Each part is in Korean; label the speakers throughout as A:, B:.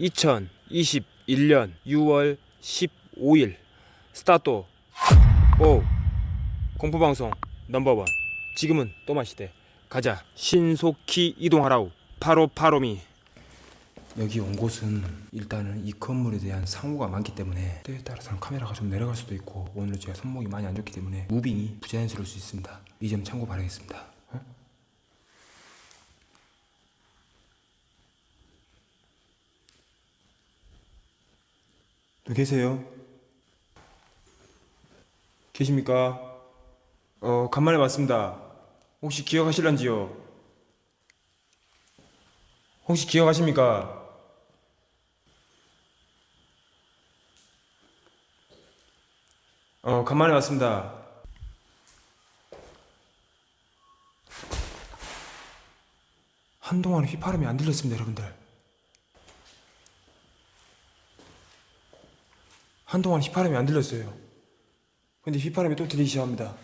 A: 2021년 6월 15일. 스타트 오. 공포방송 넘버원. 지금은 또 마시대. 가자. 신속히 이동하라우 follow follow me. 여기 온 곳은 일단은 이 건물에 대한 상호가 많기 때문에 때에 따라서는 카메라가 좀 내려갈 수도 있고 오늘 제가 손목이 많이 안 좋기 때문에 무빙이 부자연스러울 수 있습니다. 이 점 참고 바라겠습니다 계세요? 계십니까? 어, 간만에 왔습니다. 혹시 기억하실런지요? 혹시 기억하십니까? 어, 간만에 왔습니다. 한동안 휘파람이 안 들렸습니다, 여러분들. 한동안 휘파람이 안 들렸어요. 근데 휘파람이 또 들리기 시작합니다.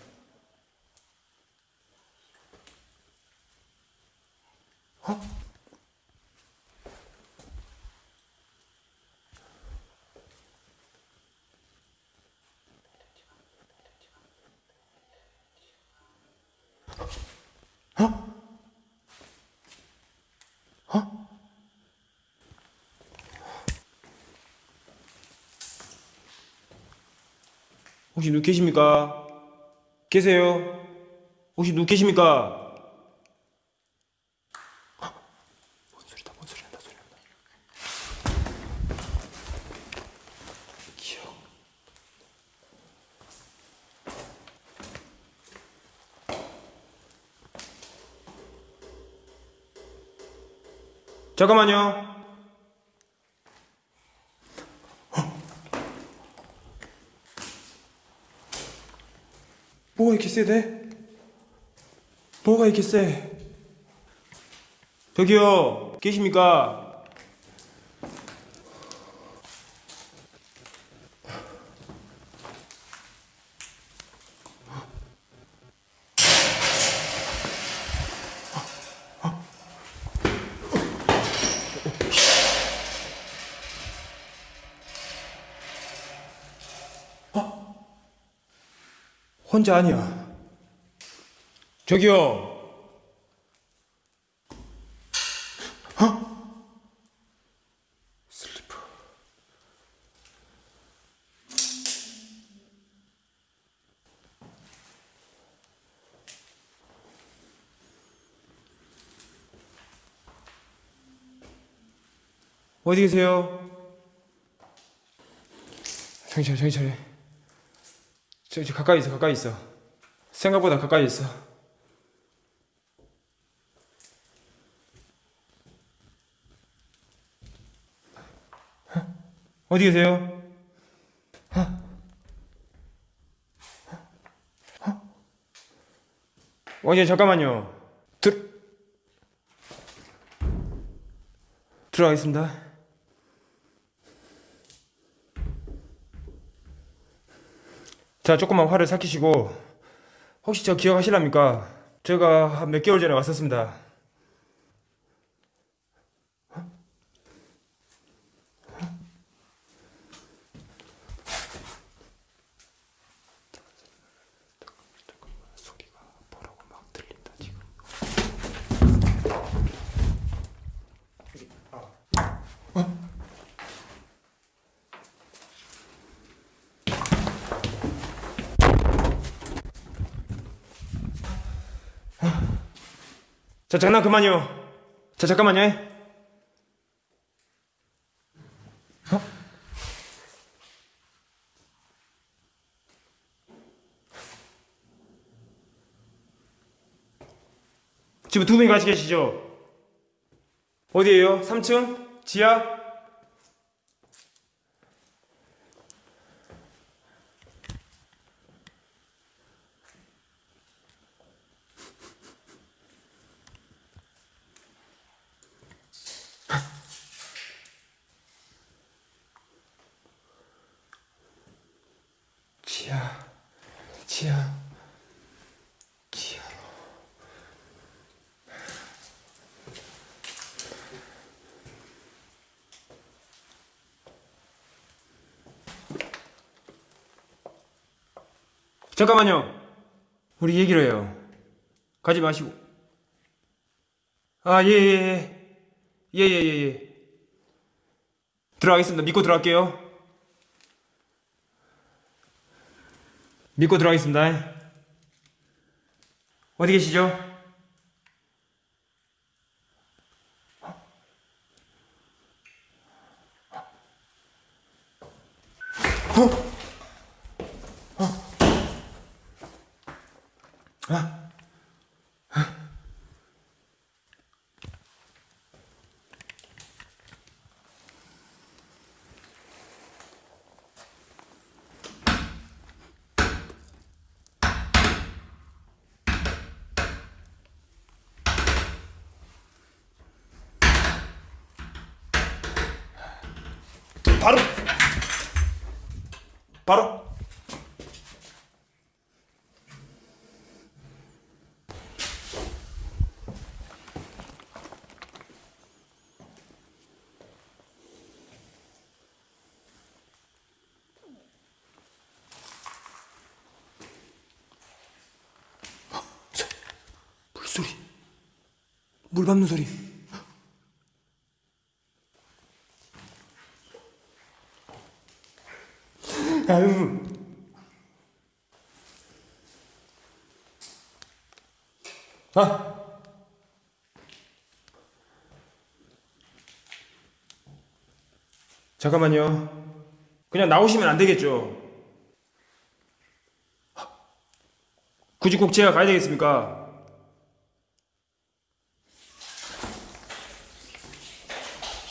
A: 혹시 누구 계십니까? 계세요? 혹시 누구 계십니까? 잠깐만요. 뭐가 이렇게 세대? 뭐가 이렇게 세? 저기요, 계십니까? 혼자 아니야. 저기요. 어? 슬리퍼. 어디 계세요? 정신 차려, 정신 차려. 저, 저 가까이 있어, 가까이 있어. 생각보다 가까이 있어. 어디 계세요? 왕님 잠깐만요. 들 들어가겠습니다. 자, 조금만 화를 삭히시고 혹시 저 기억하실랍니까? 제가 한몇 개월 전에 왔었습니다. 소리가 뭐라고 막 들린다 지금. 자 장난 그만요. 자 잠깐만요. 어? 지금 두 분이 같이 계시죠? 어디에요? 3층? 지하? 지하, 지하, 지하. 잠깐만요. 우리 얘기를 해요. 가지 마시고. 아, 예, 예, 예. 예, 예, 예, 예. 들어가겠습니다. 믿고 들어갈게요. 믿고 들어가겠습니다. 어디 계시죠? 바로. 바로 물소리 물 밟는 소리 아유. 아. 잠깐만요. 그냥 나오시면 안 되겠죠. 굳이 꼭 제가 가야 되겠습니까?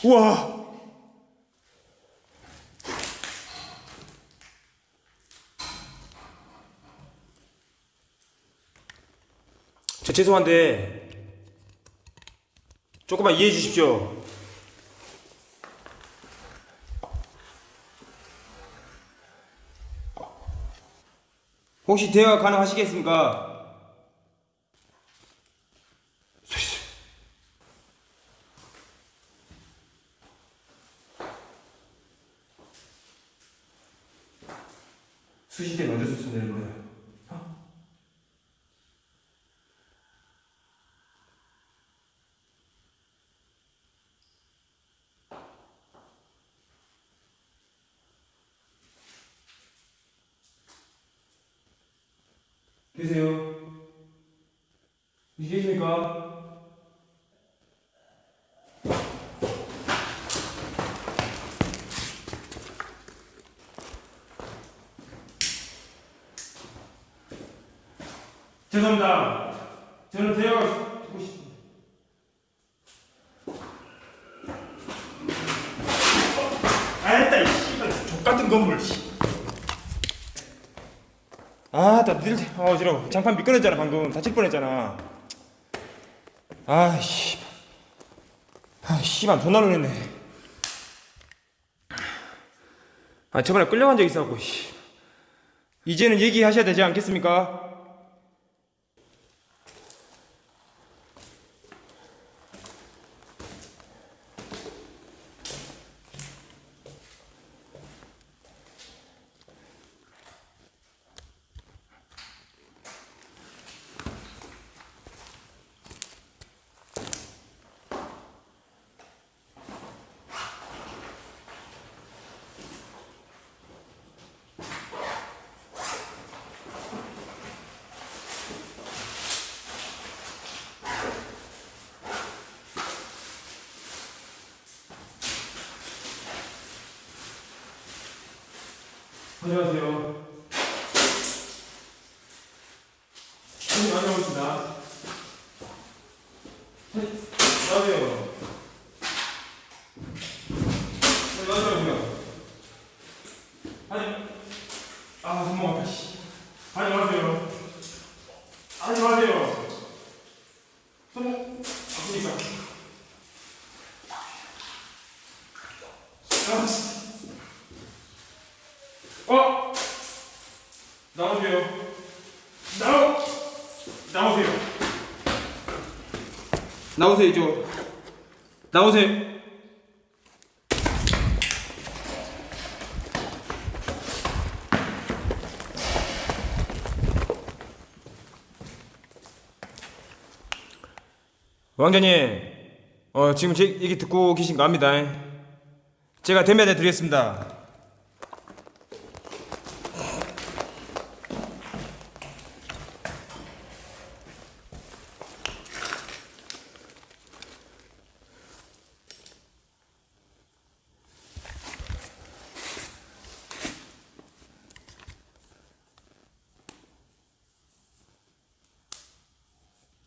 A: 우와. 저 죄송한데 조금만 이해해 주십시오. 혹시 대화 가능하시겠습니까? 소리 소리. 수시대 먼저 썼으면 되는 거야. 계세요? 계십니까? 죄송합니다. 저는 대화가 듣고 싶습니다. 아, 됐다, 이 씨발. 족같은 건물, 씨. 아, 나 늘, 아, 어지러워. 장판 미끄러졌잖아, 방금. 다칠 뻔했잖아. 아, 씨. 아, 씨발, 존나 놀랬네. 아, 저번에 끌려간 적 있어갖고, 씨. 이제는 얘기하셔야 되지 않겠습니까? 안녕하세요. 손님 많이 오십니다. 안녕하세요. 네, 안녕하세요. 아니, 아, 손목 아파, 씨. 안녕하세요. 안녕하세요. 나오세요 이쪽 나오세요 왕자님, 어, 지금 제 얘기 듣고 계신가 합니다. 제가 대면해 드리겠습니다.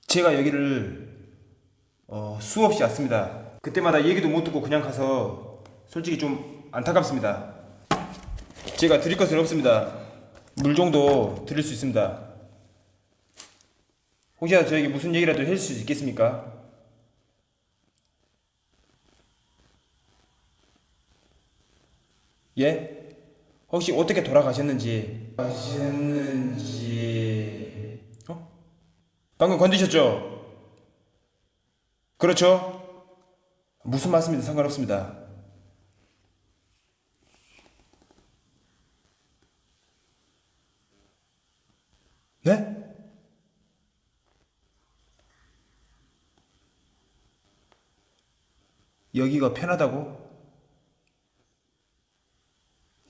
A: 제가 여기를 어, 수없이 왔습니다. 그때마다 얘기도 못 듣고 그냥 가서 솔직히 좀 안타깝습니다. 제가 드릴 것은 없습니다. 물 정도 드릴 수 있습니다. 혹시라도 저에게 무슨 얘기라도 해줄 수 있겠습니까? 예? 혹시 어떻게 돌아가셨는지 가셨는지 어? 방금 건드셨죠? 그렇죠? 무슨 말씀이든 상관없습니다. 네? 여기가 편하다고?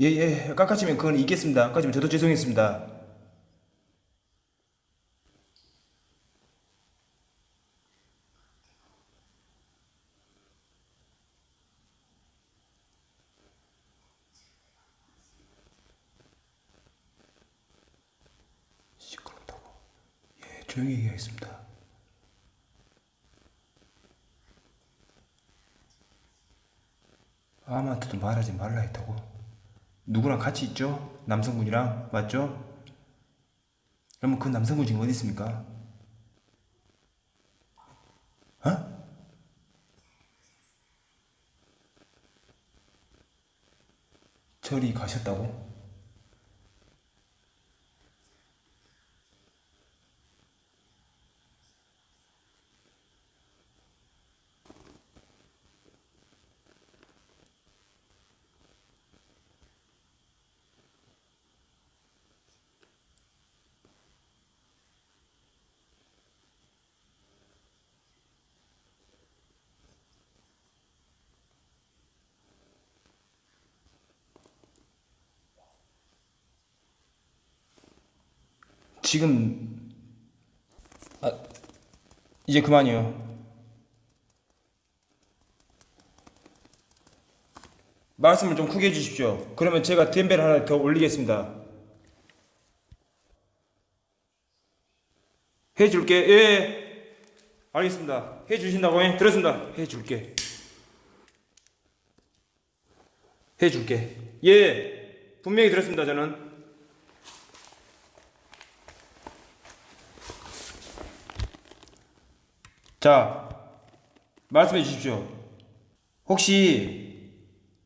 A: 예, 예, 깎아치면 그건 있겠습니다. 깎아치면 저도 죄송했습니다. 시끄럽다고. 예, 조용히 얘기하겠습니다. 아무한테도 말하지 말라 했다고. 누구랑 같이 있죠? 남성분이랑 맞죠? 그러면 그 남성분 지금 어디 있습니까? 어? 저리 가셨다고? 지금 아 이제 그만이요. 말씀을 좀 크게 해주십시오. 그러면 제가 댐벨 하나 더 올리겠습니다. 해줄게. 예. 알겠습니다. 해주신다고 해. 들었습니다. 해줄게. 해줄게. 예. 분명히 들었습니다. 저는. 자, 말씀해 주십시오. 혹시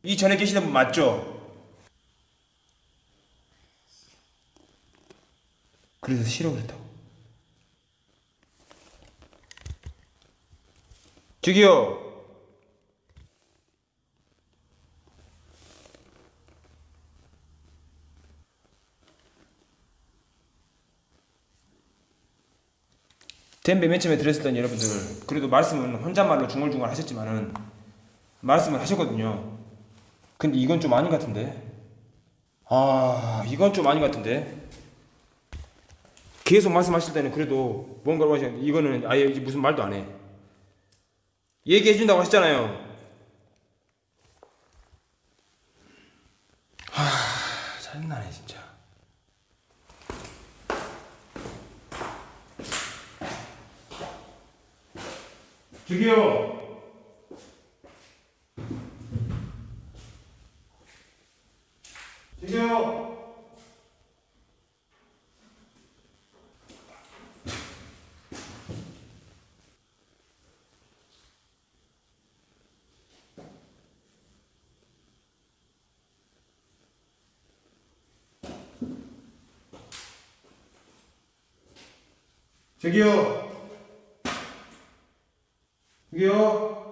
A: 이 전에 계시던 분 맞죠? 그래서 싫어 그랬다고. 저기요. 댐베 맨 처음에 들었을 땐 여러분들 그래도 말씀은 혼잣말로 중얼중얼 하셨지만은 말씀을 하셨거든요. 근데 이건 좀 아닌 것 같은데. 아 이건 좀 아닌 것 같은데. 계속 말씀하실 때는 그래도 뭔가를 하시는데 이거는 아예 무슨 말도 안 해. 얘기해 준다고 하셨잖아요. 하 짜증나네 진짜. 저기요. 저기요. 저기요. 저기요.